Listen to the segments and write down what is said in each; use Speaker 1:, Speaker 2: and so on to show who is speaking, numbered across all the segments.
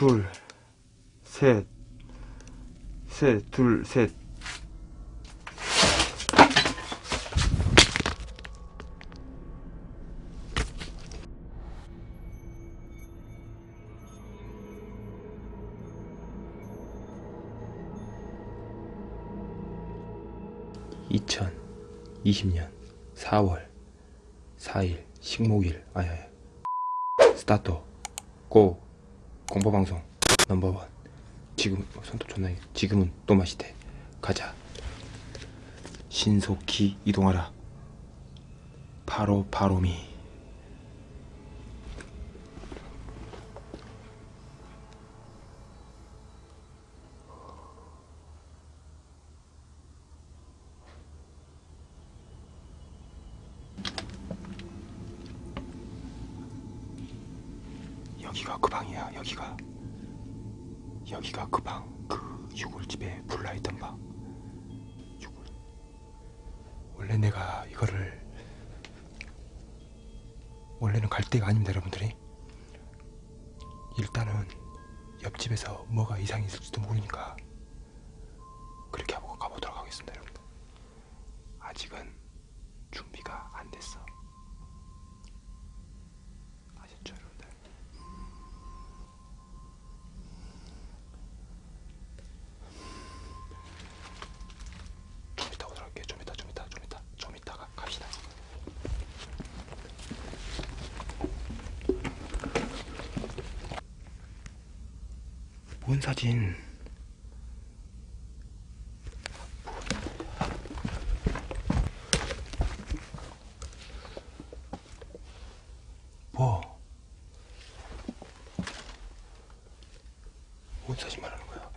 Speaker 1: 둘, 셋, 셋, 둘, 셋. (2020년 4월 4일) 식목일 아야야. 스타트. 고 공포방송 넘버원. 지금 어, 손톱 존나 지금은 또 마시대 가자. 신속히 이동하라. 바로 바로미 여기가 그 방이야 여기가. 여기가 그 방 그 유골집에 불나있던 방. 유골. 원래 내가 이거를 원래는 갈 데가 아닙니다 여러분들이. 일단은 옆집에서 뭐가 이상이 있을지도 모르니까 그렇게 하고 가보도록 하겠습니다 여러분들. 아직은 준비가 안 됐어 뭔 사진? 뭐? 뭔 사진 말하는 거야?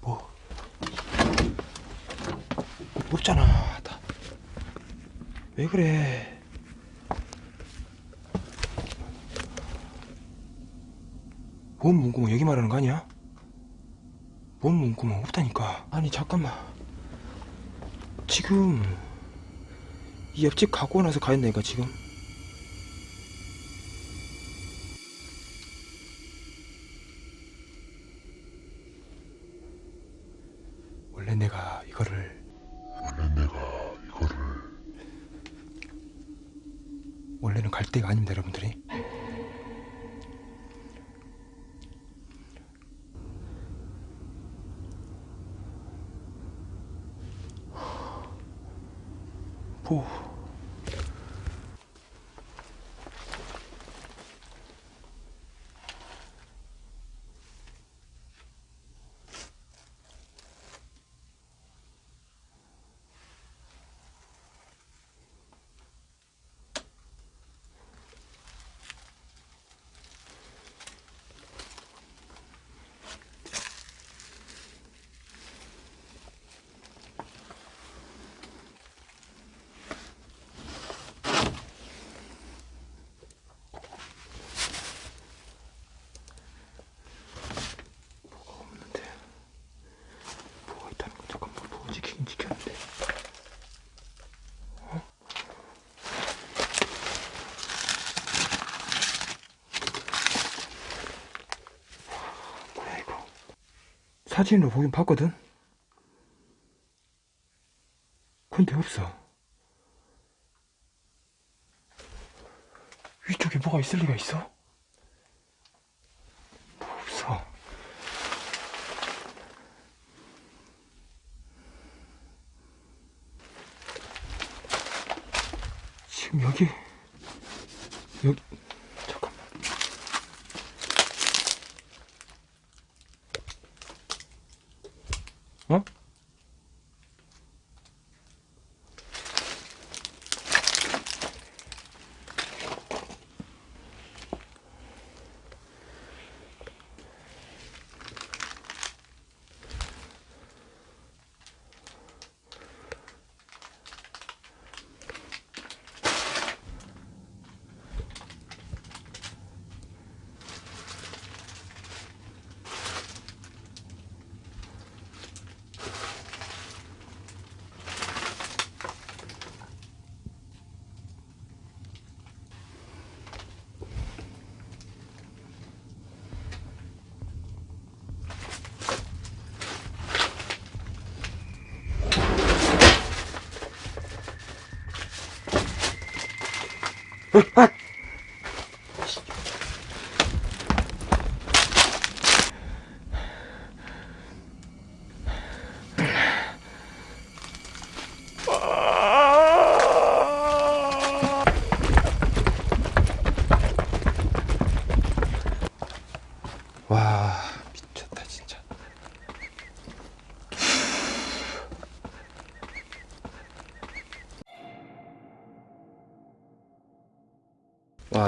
Speaker 1: 뭐 없잖아 다. 왜 그래 뭔 문구멍 여기 말하는 거 아니야? 뭔 문구멍 없다니까. 아니 잠깐만. 지금 이 옆집 가고 나서 가 있네 가 지금 원래 내가 이거를
Speaker 2: 원래 내가 이거를
Speaker 1: 원래는 갈 데가 아닙니다 여러분들이 뭐 뭐가 없는데 뭐가 있다는 건 잠깐만 뭐가 지키긴 지켰는데 어? 뭐야 이거 사진으로 보긴 봤거든. 근데 없어. 위쪽에 뭐가 있을 리가 있어? 뭐 없어. 지금 여기 여기 Ha!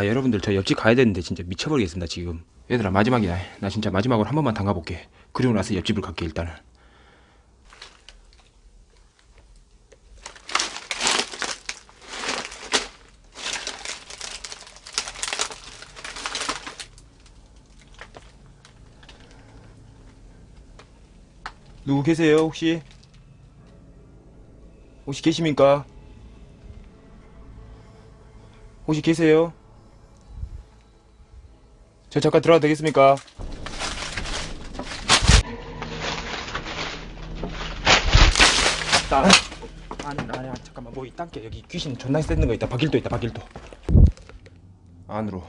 Speaker 1: 와 여러분들 저 옆집 가야 되는데 진짜 미쳐버리겠습니다 지금 얘들아 마지막이다 나 진짜 마지막으로 한 번만 담가볼게 그리고 나서 옆집을 갈게 일단은 누구 계세요 혹시? 혹시 계십니까? 혹시 계세요? 저 잠깐 들어가도 되겠습니까? 나 아니 아니 아니, 잠깐만. 뭐이 땅게 여기 귀신 존나 쎄는 거 있다. 박일도 있다 박일도. 안으로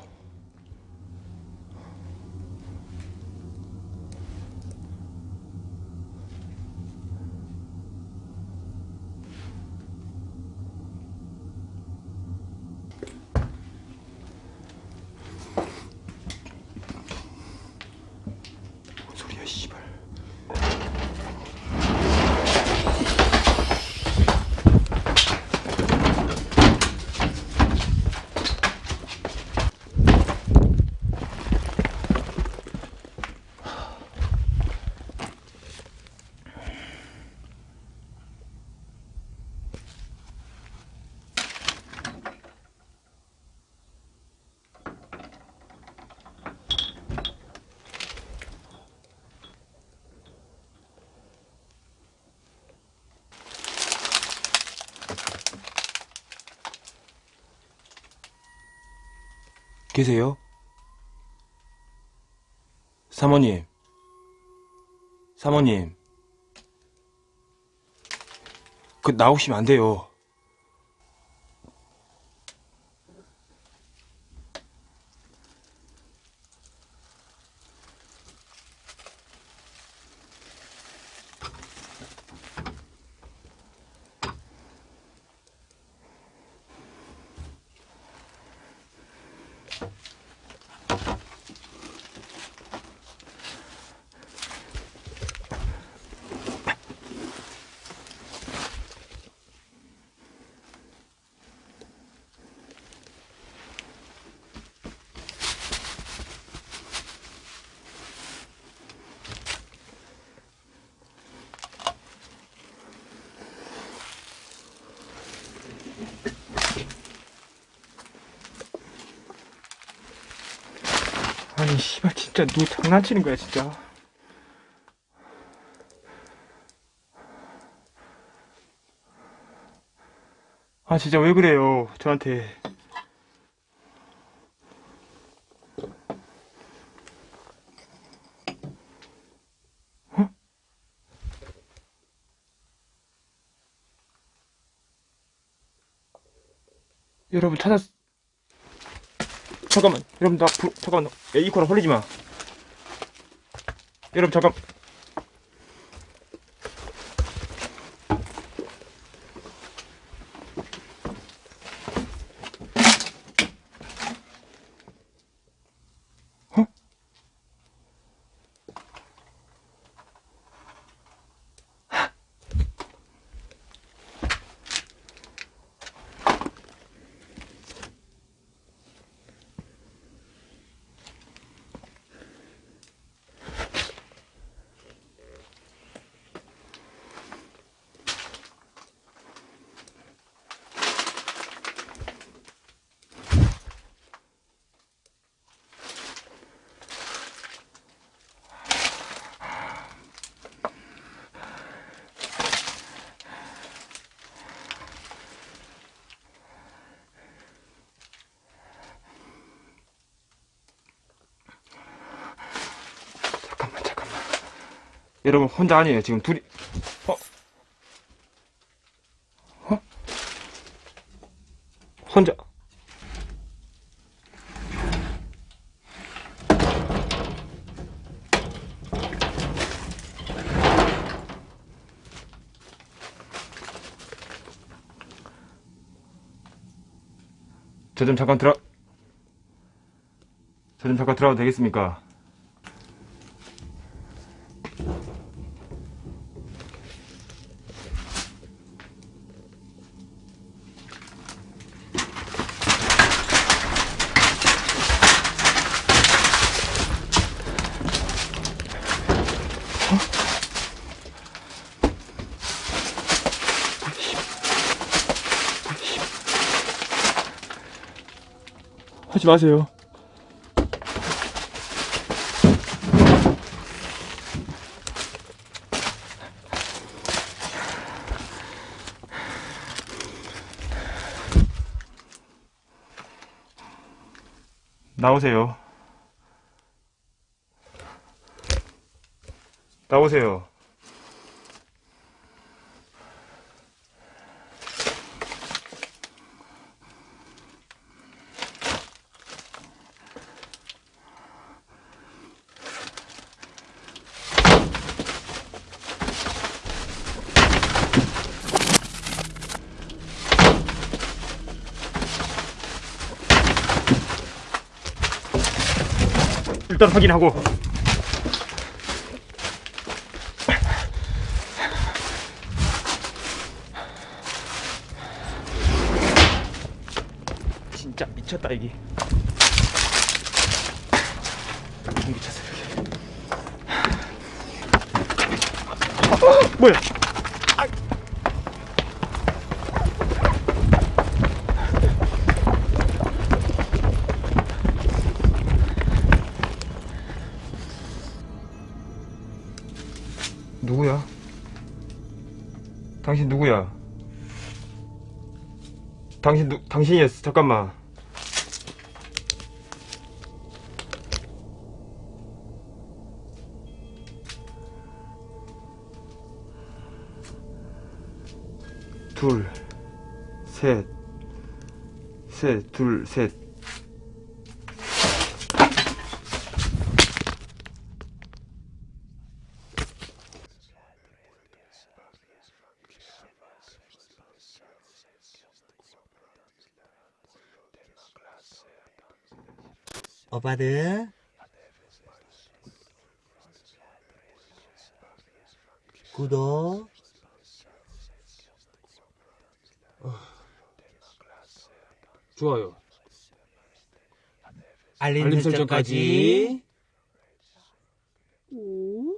Speaker 1: 계세요? 사모님. 사모님. 그 나오시면 안 돼요 아니 씨발 진짜 누구 장난치는 거야 진짜 아 진짜 왜 그래요 저한테 어? 여러분 찾았 잠깐만. 여러분 나 불, 잠깐만. 야, 이 코너 흘리지 마. 여러분 잠깐 여러분 혼자 아니에요 지금 둘이 어? 어? 혼자 저 좀 잠깐 들어 저 좀 잠깐 들어가도 되겠습니까?
Speaker 3: 하지 마세요.
Speaker 1: 나오세요. 나오세요. 일단 확인하고 진짜 미쳤다 이게 미쳤어 여기 어, 뭐야 누구야? 당신 누구야? 당신 누 당신이었어 잠깐만 둘, 셋, 셋, 둘, 셋.
Speaker 4: 오빠들 구독
Speaker 3: 좋아요.
Speaker 4: 알림, 설정까지.
Speaker 3: 오.